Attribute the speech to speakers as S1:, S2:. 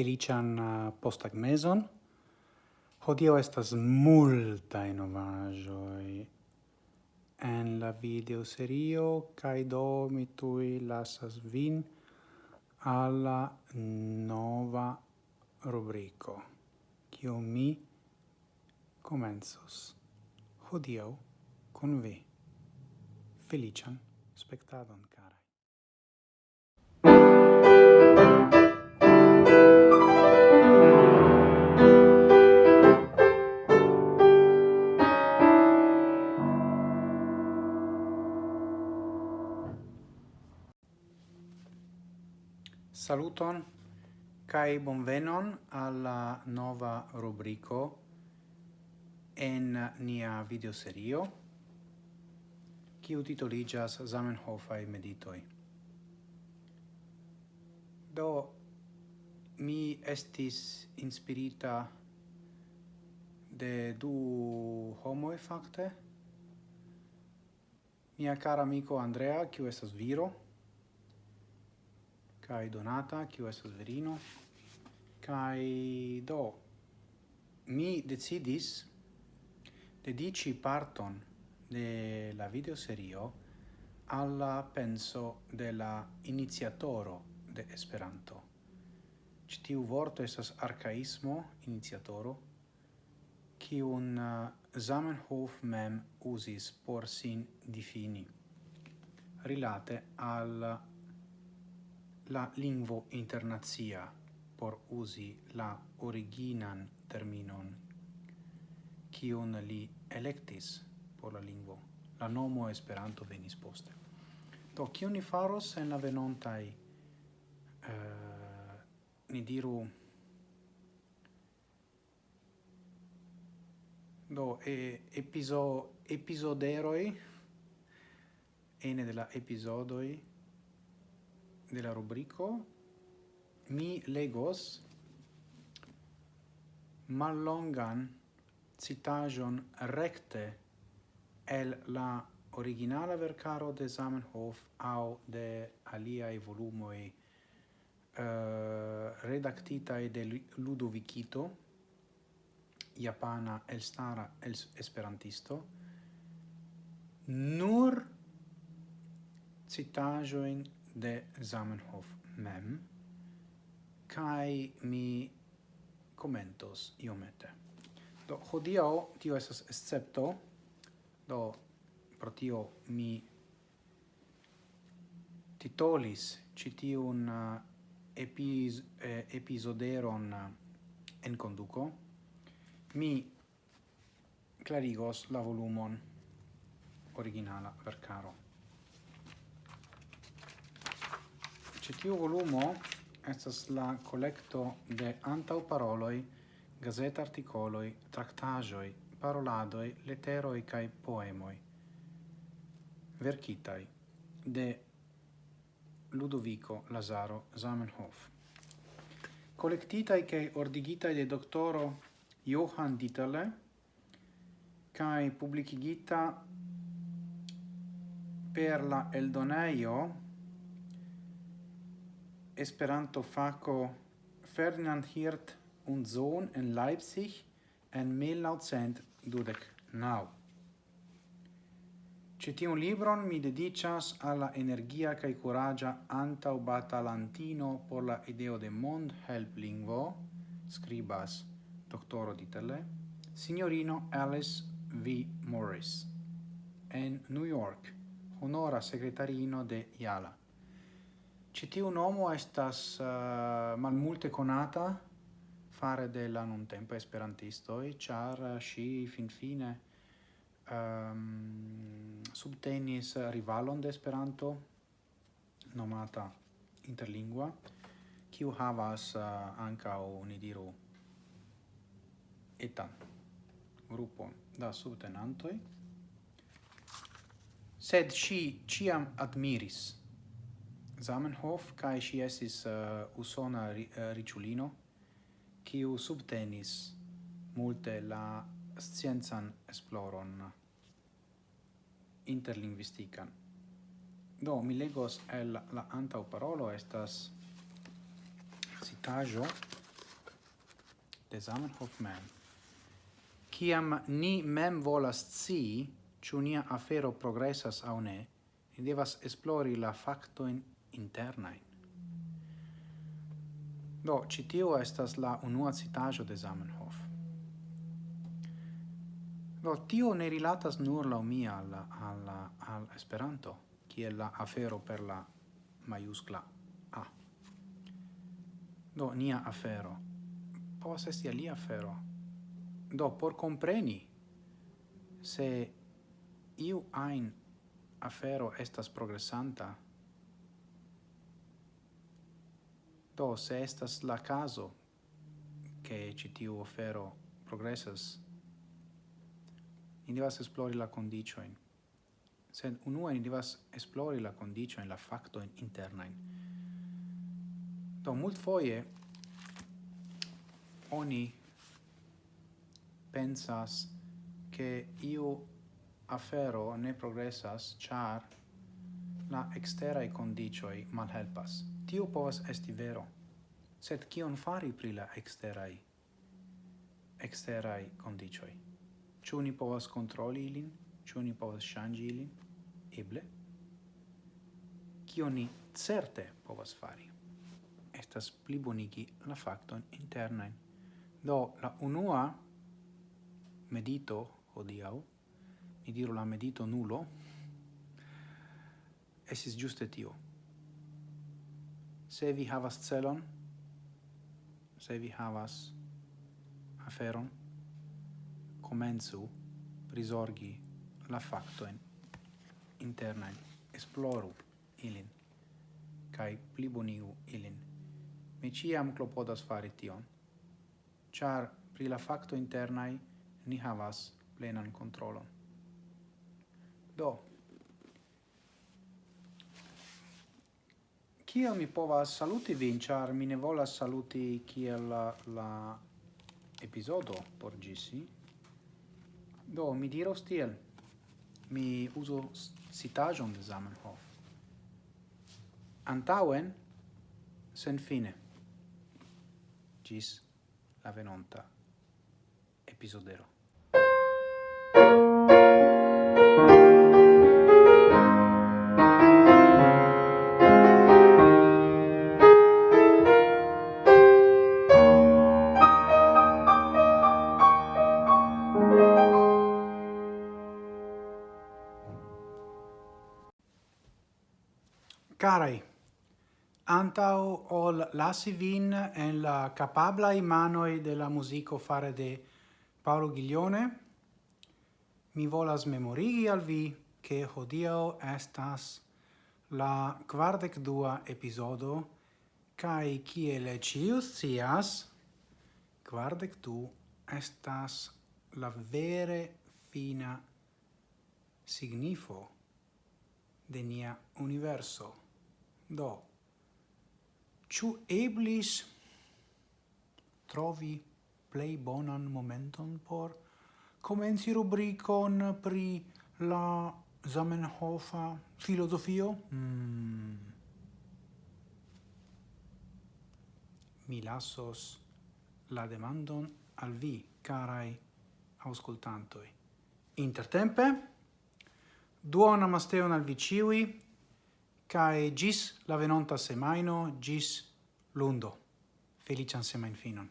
S1: felician uh, postagmezon. Hodio estas multa innovagioi en la video serio, kai do mi tui lasas vin alla nova rubrico, cio mi comenzos hodio con vi. Felician spectadon. Saluton kai bonvenon alla nova rubrico en nia videoserio kiu Zamenhof ai meditoj. Do mi estis inspirita de du homoj fakte. Mia cara amico Andrea, kiu estas viro, kai donata kiu estas virino kai do mi decidis dedici parton de la videoserio alla penso della iniziatoro de Esperanto. Citiu vorto estas arcaismo iniziatoro, kiun uh, eh, Zamenhof mem usis por sin difini, rilate al la lingvo internazia por usi la originan terminon kiun li electis por la lingvo. La nomo Esperanto venis poste. Do, kion ni faros en la venontai uh, eh, ni diru do e episo episoderoi ene della episodoi della rubrico mi legos mallongan citajon recte el la originala vercaro de Zamenhof au de aliai volumoi uh, eh, redactita de Ludovicito, japana elstara el esperantisto, nur citajoin de Zamenhof mem, kai mi commentos iomete. Do, hodiau tio esas excepto, do, pro tio mi titolis citiun uh, epis, eh, episoderon uh, en conduco, mi clarigos la volumon originala vercaro. Ĉi tiu volumo estas la collecto de antau paroloi, gazet articoloi, tractajoi, paroladoi, leteroi cae poemoi, vercitai de Ludovico Lazaro Zamenhof. Collectitai cae ordigitai de doctoro Johann Dieterle cae publicigita per la Eldoneio, Esperanto faco Ferdinand Hirt und Sohn in Leipzig en 1929. nau. Ĉi libron mi dedicas alla energia cae kaj antau batalantino por la ideo de mond help lingvo, scribas doctoro Ditele, signorino Alice V. Morris, en New York, honora secretarino de Yala. Citiu nomo estas uh, malmulte conata fare de la esperantisto esperantistoi, char sci eh, finfine um, subtenis rivalon de Esperanto, nomata Interlingua, kiu havas eh, uh, ancao, ni diru, etan gruppo da subtenantoi, sed sci ciam admiris Zamenhof kai si esis uh, eh, usona ri, eh, uh, riĉulino kiu subtenis multe la scienzan esploron interlinguistican. Do, mi legos el la antau parolo estas citajo de Zamenhof mem. Ciam ni mem volas ci, ciu nia afero progressas au ne, ni devas esplori la facto in internain. Do, citio estas la unua citajo de Zamenhof. Do, tio ne rilatas nur la mia al, al, al Esperanto, kiel la afero per la maiuscla A. Do, nia afero. Pos esti alia afero. Do, por compreni se iu ein afero estas progressanta, Do, se estas la caso che citiu ofero progressas, ni devas esplori la condicioin. Sed unua ni devas esplori la condicioin, la factoin internain. Do, mult foie oni pensas che io afero ne progressas char la exterae condicioi malhelpas. Tio povas esti vero. Sed kion fari pri la exterae exterae condicioi? Ciu ni povas controli ilin? Ciu ni povas shangi ilin? Eble? Cio ni certe povas fari? Estas pli bonigi la facton internain. Do, la unua medito odiau, mi diru la medito nulo, esis giuste tio. Se vi havas celon, se vi havas aferon, comenzu prisorgi la factoen internen, esploru ilin, cae plibonigu ilin. Mi ciam clopodas fari tion, char pri la facto internai ni havas plenan controlon. Do, Kiel mi povas saluti vin, char mi ne volas saluti kiel la, la episodo por gisi. Do, mi diros tiel. Mi uso citajon de Zamenhof. Antauen, sen fine. Gis la venonta episodero. Carai, antau ol lasi vin en la capablai manoi de la musico fare de Paolo Ghiglione, mi volas memorigi al vi che hodio estas la quardec dua episodo kai kiel cius cias quardec du estas la vere fina signifo de nia universo. Do, ciu eblis trovi plei bonan momenton por comenzi rubricon pri la Zamenhofa filosofio? Mm. Mi lassos la demandon al vi, carai auscultantoi. Intertempe, duona masteon al vi ciui, cae gis la venonta semaino, gis lundo. Felician semain finon.